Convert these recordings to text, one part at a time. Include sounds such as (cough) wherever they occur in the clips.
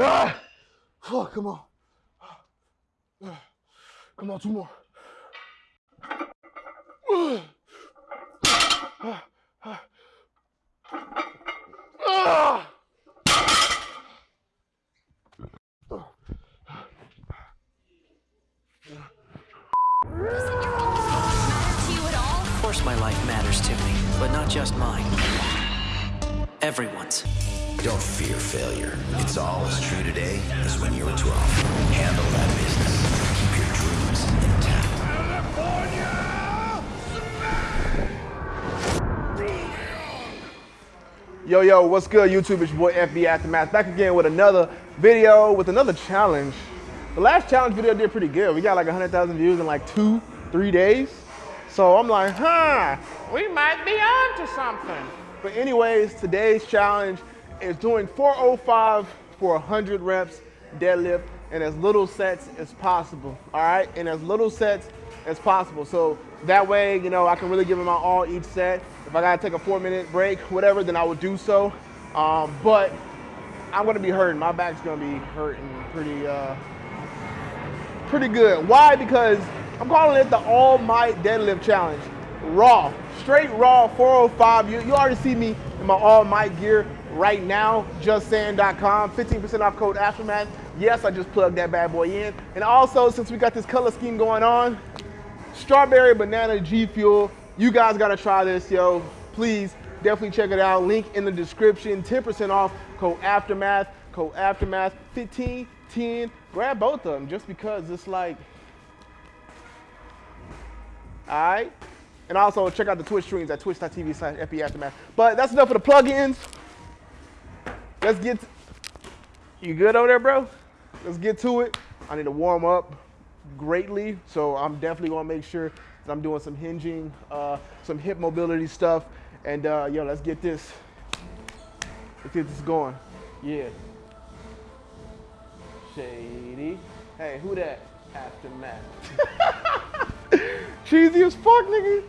Ah! Oh, come on. Come on, two more. Of course my life matters to me, but not just mine. Everyone's. Don't fear failure. It's all as true today as when you were 12. Handle that business. Keep your dreams intact. Yo, yo, what's good, YouTube? It's your boy FB Aftermath back again with another video, with another challenge. The last challenge video did pretty good. We got like 100,000 views in like two, three days. So I'm like, huh, we might be on to something. But anyways, today's challenge is doing 405 for 100 reps deadlift in as little sets as possible, all right? In as little sets as possible. So that way, you know, I can really give it my all each set. If I gotta take a four minute break, whatever, then I would do so. Um, but I'm gonna be hurting. My back's gonna be hurting pretty, uh, pretty good. Why? Because I'm calling it the All Might Deadlift Challenge. Raw, straight raw 405. You, you already see me in my All Might gear right now, justsaying.com, 15% off code Aftermath. Yes, I just plugged that bad boy in. And also, since we got this color scheme going on, strawberry banana G Fuel. You guys gotta try this, yo. Please, definitely check it out. Link in the description. 10% off code Aftermath. Code Aftermath 15, 10. Grab both of them just because it's like, all right. And also check out the Twitch streams at twitch.tv slash. But that's enough of the plugins. Let's get, you good over there, bro? Let's get to it. I need to warm up greatly, so I'm definitely gonna make sure that I'm doing some hinging, uh, some hip mobility stuff, and uh, yo, let's get this, let's get this going. Yeah. Shady. Hey, who that? Aftermath. (laughs) (laughs) Cheesy as fuck, nigga.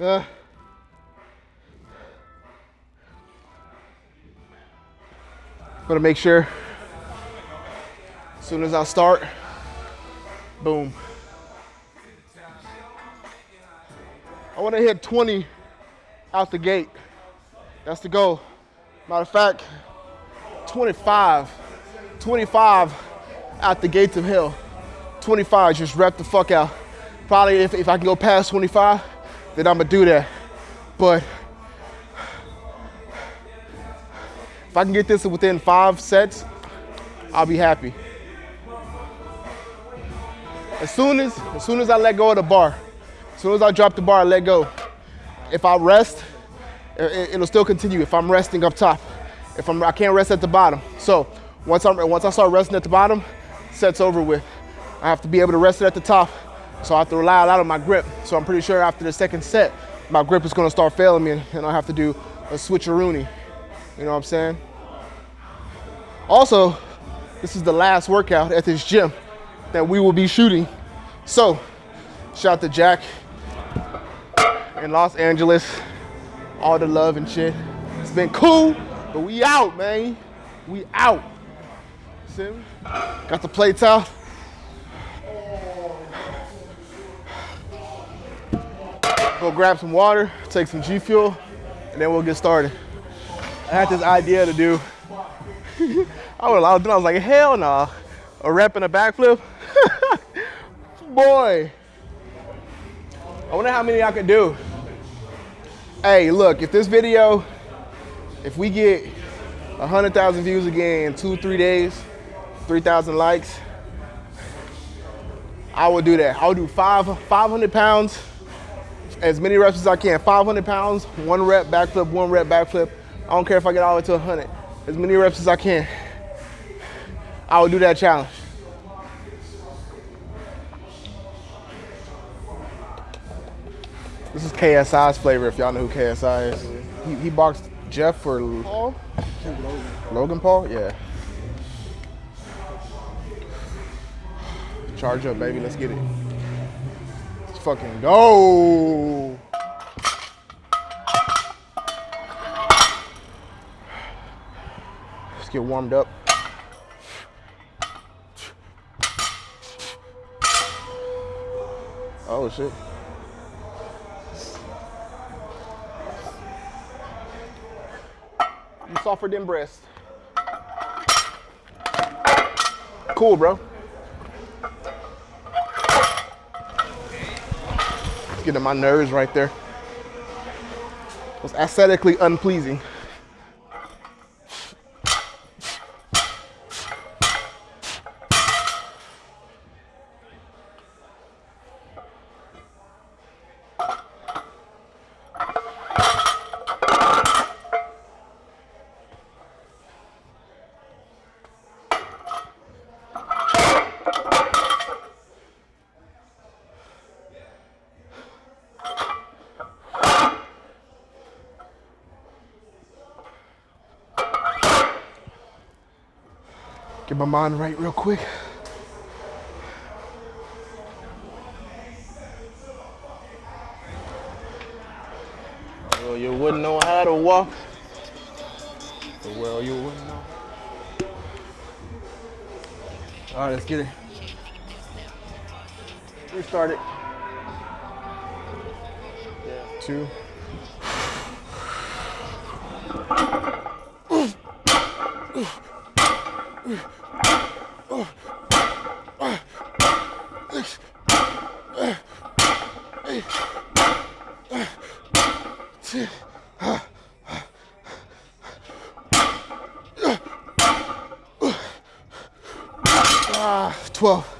Uh, gonna make sure as soon as I start, boom. I wanna hit 20 out the gate. That's the goal. Matter of fact, 25, 25 out the gates of hell. 25, just rep the fuck out. Probably if, if I can go past 25, then I'm gonna do that. But if I can get this within five sets, I'll be happy. As soon as, as soon as I let go of the bar, as soon as I drop the bar, I let go. If I rest, it, will still continue. If I'm resting up top, if I'm, I can't rest at the bottom. So once I'm, once I start resting at the bottom, set's over with. I have to be able to rest it at the top so I have to rely a lot on my grip. So I'm pretty sure after the second set, my grip is gonna start failing me and I have to do a switcheroonie. You know what I'm saying? Also, this is the last workout at this gym that we will be shooting. So, shout out to Jack in Los Angeles. All the love and shit. It's been cool, but we out, man. We out. See? Got the plates out. Go grab some water, take some G Fuel, and then we'll get started. I had this idea to do, (laughs) I was, I was like, hell nah. a rep and a backflip. (laughs) Boy, I wonder how many I could do. Hey, look, if this video If we get 100,000 views again in two, three days, 3,000 likes, I will do that. I'll do five, 500 pounds, as many reps as I can. 500 pounds, one rep backflip, one rep backflip. I don't care if I get all the way to 100. As many reps as I can. I will do that challenge. This is KSI's flavor, if y'all know who KSI is. He, he boxed Jeff for Paul? Logan Paul? Yeah. Charge up, baby. Let's get it. Let's fucking go. Let's get warmed up. Oh shit. Softer than breast. Cool, bro. Getting my nerves right there. It was aesthetically unpleasing. Get my mind right real quick. Well, you wouldn't know how to walk. Well, you wouldn't know. All right, let's get it. Restart it. Yeah. Two. Ah, 12.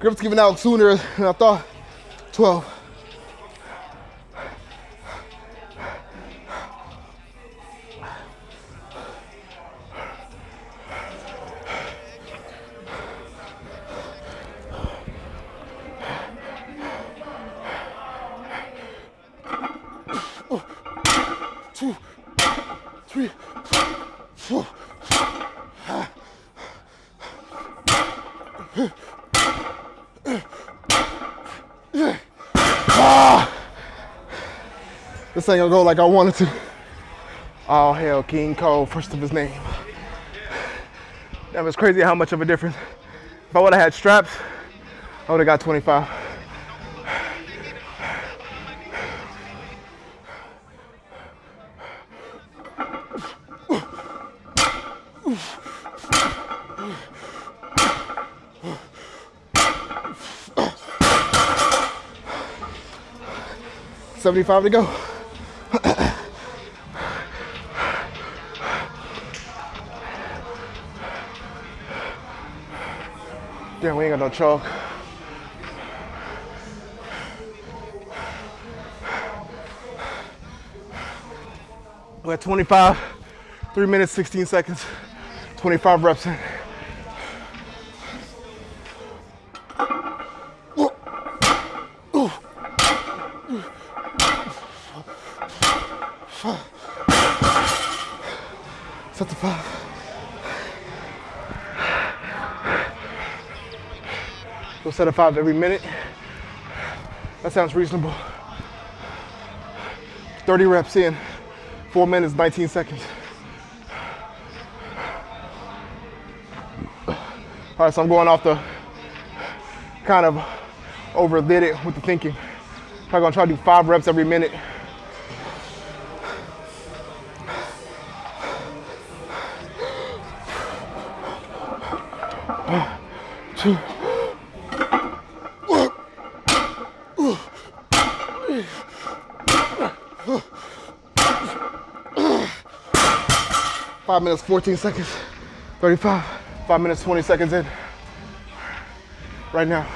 Grip's giving out sooner than I thought. 12. This ain't gonna go like I wanted to. All hail King Cole, first of his name. That was crazy how much of a difference. If I would have had straps, I would have got 25. Seventy-five to go. No chalk. We're at 25, three minutes, 16 seconds, 25 reps in. Set a five every minute. That sounds reasonable. 30 reps in, four minutes, 19 seconds. All right, so I'm going off the kind of overdid it with the thinking. I'm gonna try to do five reps every minute. Five minutes, 14 seconds, 35. Five minutes, 20 seconds in. Right now.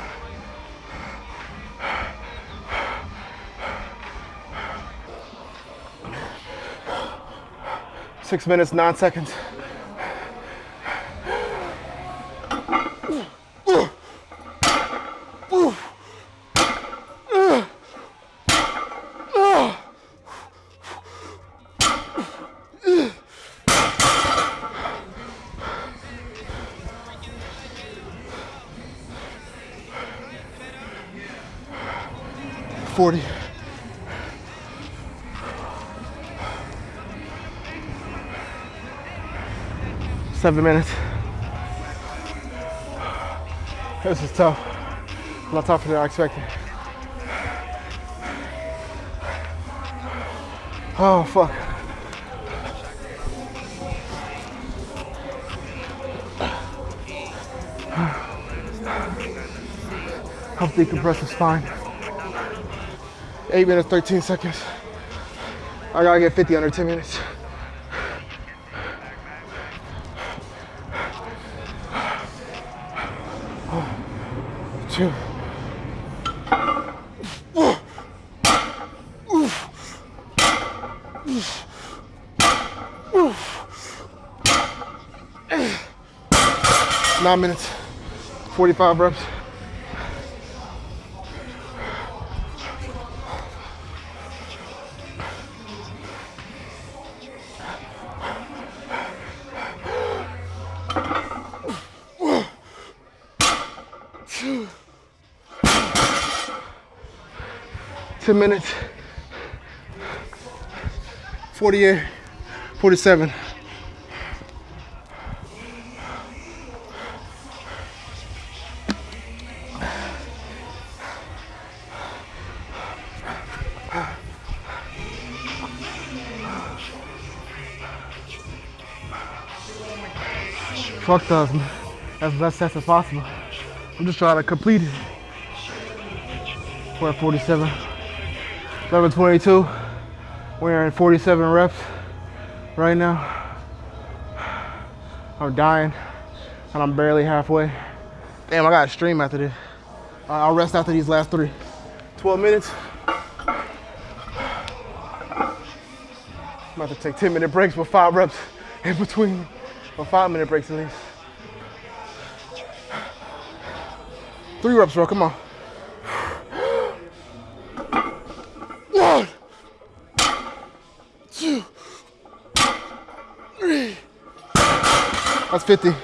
Six minutes, nine seconds. Forty. Seven minutes. This is tough. A lot tougher than I expected. Oh, fuck. Help decompress the spine. Eight minutes, 13 seconds. I gotta get 50 under 10 minutes. Two. Nine minutes, 45 reps. Ten minutes. 48, 47. Fuck those. As best sets as possible. I'm just trying to complete it. We're at 47. 1122. We're in 47 reps right now. I'm dying and I'm barely halfway. Damn, I got a stream after this. I'll rest after these last three. 12 minutes. I'm about to take 10 minute breaks with five reps in between. Or five minute breaks at least. Three reps, bro, come on. One, two, three. That's 50.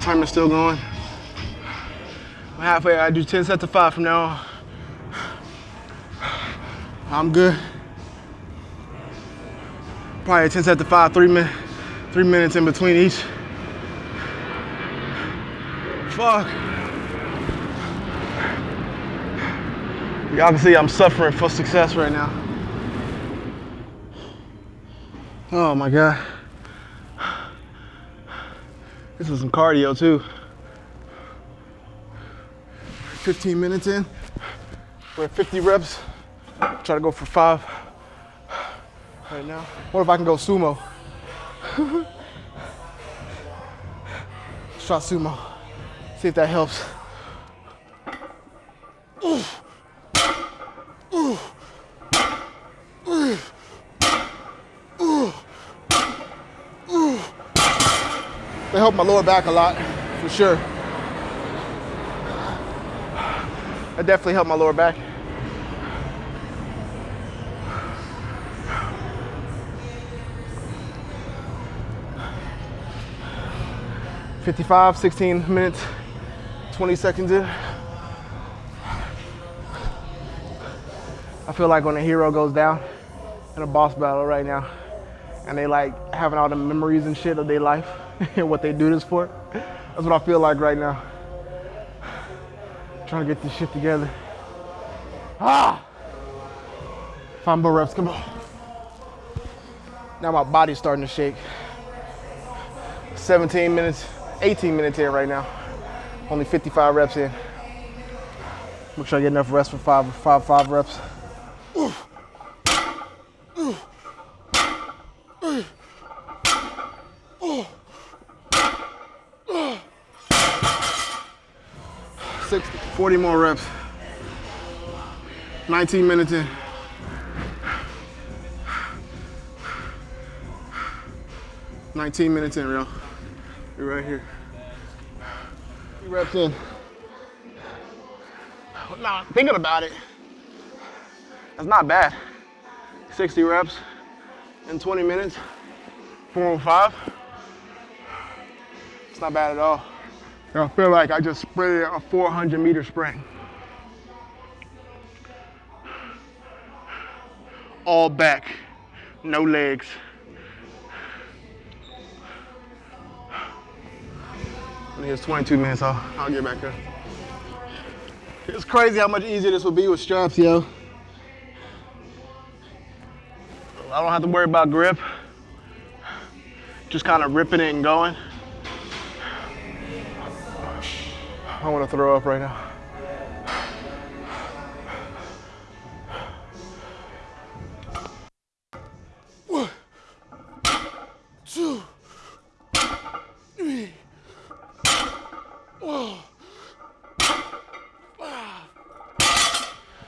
Timer's still going. I'm halfway. I do 10 sets of five from now on. I'm good. Probably 10 sets of five, three minutes, three minutes in between each. Fuck. Y'all can see I'm suffering for success right now. Oh my God. This is some cardio too. 15 minutes in. We're at 50 reps. Try to go for five right now. What if I can go sumo? (laughs) Let's try sumo. See if that helps. My lower back a lot, for sure. That definitely helped my lower back. Fifty-five, 16 minutes, 20 seconds in. I feel like when a hero goes down in a boss battle right now, and they like having all the memories and shit of their life and (laughs) what they do this for. That's what I feel like right now. Trying to get this shit together. Ah! Five more reps, come on. Now my body's starting to shake. 17 minutes, 18 minutes in right now. Only 55 reps in. Make sure I get enough rest for five, five, five reps. Sixty, 40 more reps. 19 minutes in. Nineteen minutes in, real. You're right here. Three reps in. Now, thinking about it, that's not bad. 60 reps in 20 minutes, 405. It's not bad at all. I feel like I just sprinted a 400 meter sprint. All back, no legs. And here's 22 minutes, I'll, I'll get back there. It's crazy how much easier this would be with straps, yo. I don't have to worry about grip. Just kind of ripping it and going. I want to throw up right now. One, two, three, four, five,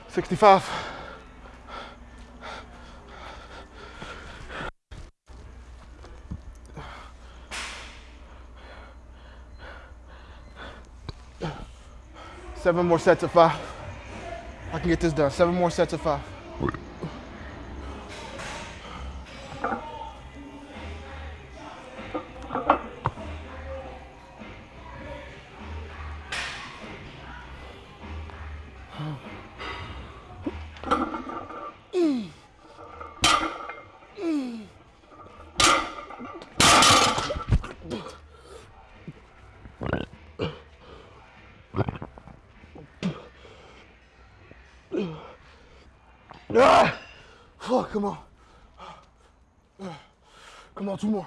65. Seven more sets of five. I can get this done. Seven more sets of five. Ah! Oh, come on. Come on, two more.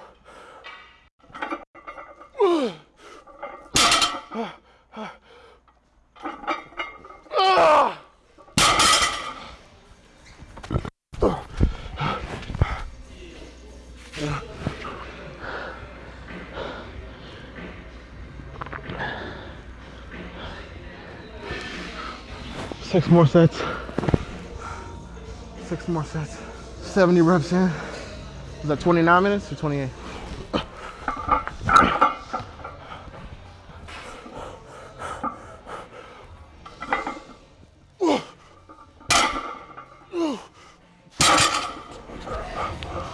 Six more sets. Six more sets. 70 reps in. Is that 29 minutes or 28?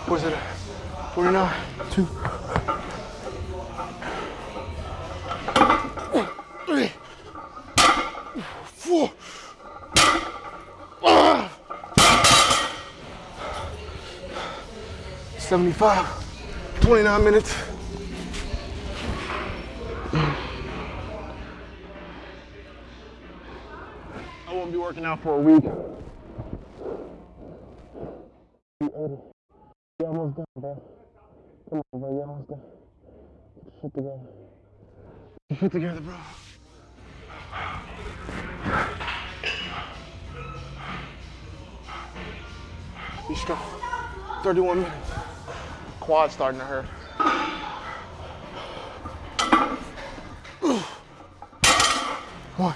What's it at? 49? Two. One, three, four. 75, 29 minutes. I won't be working out for a week. You almost done, bro. Come on, bro. You almost done. Get your shit together. Get your shit together, bro. Be strong. 31 minutes quad starting to hurt. One.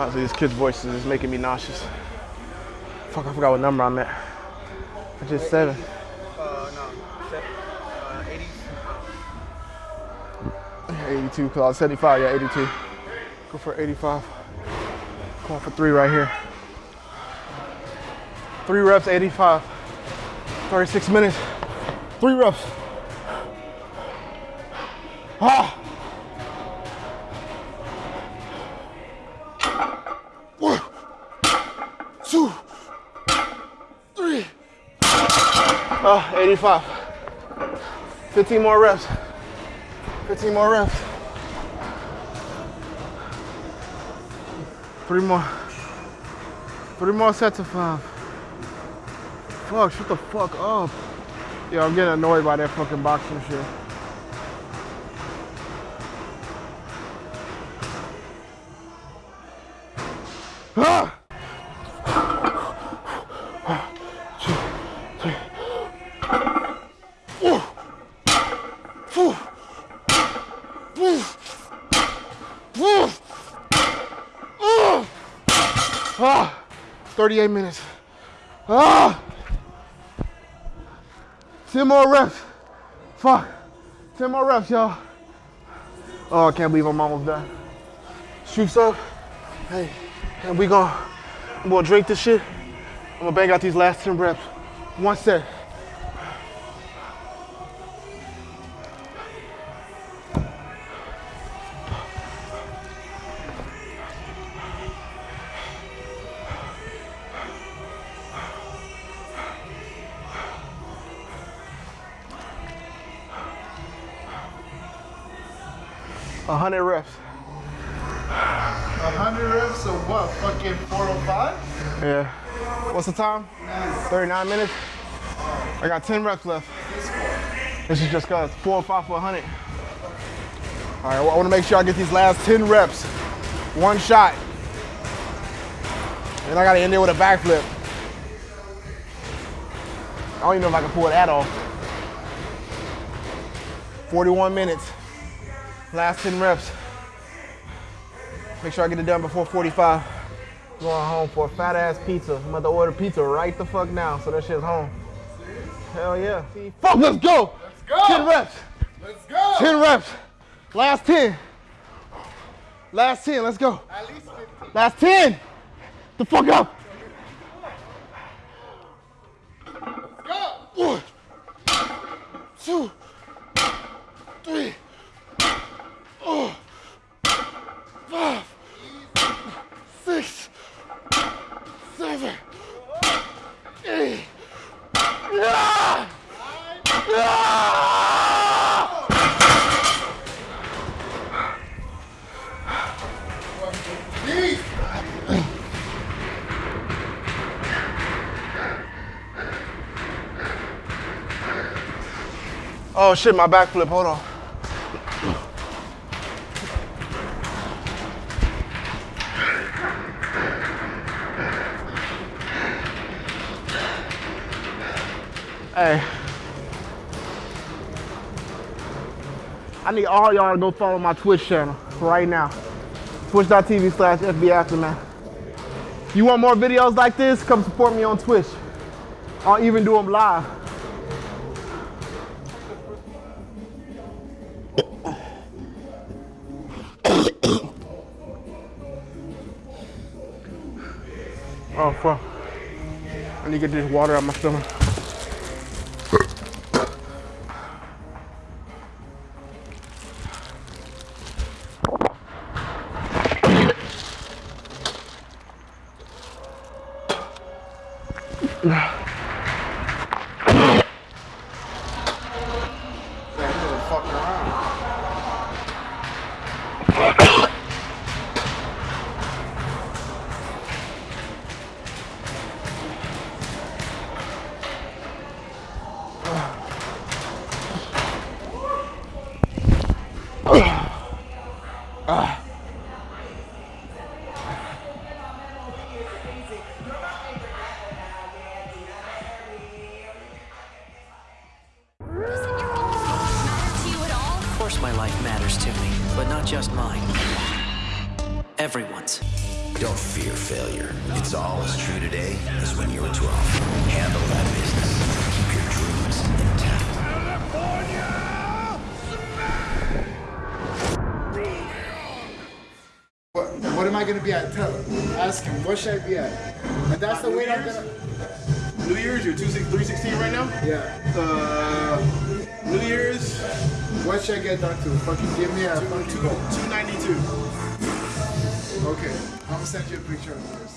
Honestly, these kids' voices is making me nauseous. Fuck, I forgot what number I'm at. I just seven. Uh, no. Uh, 80. 82, cause I was 75, yeah, 82. Go for 85. Going for three right here. Three reps, 85. 36 minutes. Three reps. Ah! Ah, 85. 15 more reps. 15 more reps. Three more. Three more sets of five. Fuck, shut the fuck up. Yo, I'm getting annoyed by that fucking boxing shit. Ah! 38 minutes. Ah! 10 more reps. Fuck. 10 more reps, y'all. Oh, I can't believe I'm almost done. Shoots up. Hey, and we gonna, I'm gonna drink this shit. I'm gonna bang out these last 10 reps. One set. What's the time? 39 minutes. I got 10 reps left. This is just cause four or five for 100. All right, I want to make sure I get these last 10 reps. One shot. And I got to end it with a backflip. I don't even know if I can pull that off. 41 minutes. Last 10 reps. Make sure I get it done before 45. Going home for a fat ass pizza. I'm about to order pizza right the fuck now, so that shit's home. Hell yeah. Fuck, let's go! Let's go! 10 reps. Let's go! 10 reps. Last 10. Last 10, let's go. At least 15. Last 10. The fuck up. Let's go! One, two, three, four, five, Oh shit, my backflip, hold on. Hey. I need all y'all to go follow my Twitch channel right now. Twitch.tv slash FB Aftermath. You want more videos like this? Come support me on Twitch. I'll even do them live. Oh fuck. I need to get this water out my stomach. Matter be at? Tell him. Ask him. What should I be at? And that's the New weight I'm gonna. New Year's, you're 316 right now? Yeah. Uh, New Year's, What should I get down to? Fucking give me a goal. 292. Okay. I'm gonna send you a picture of this.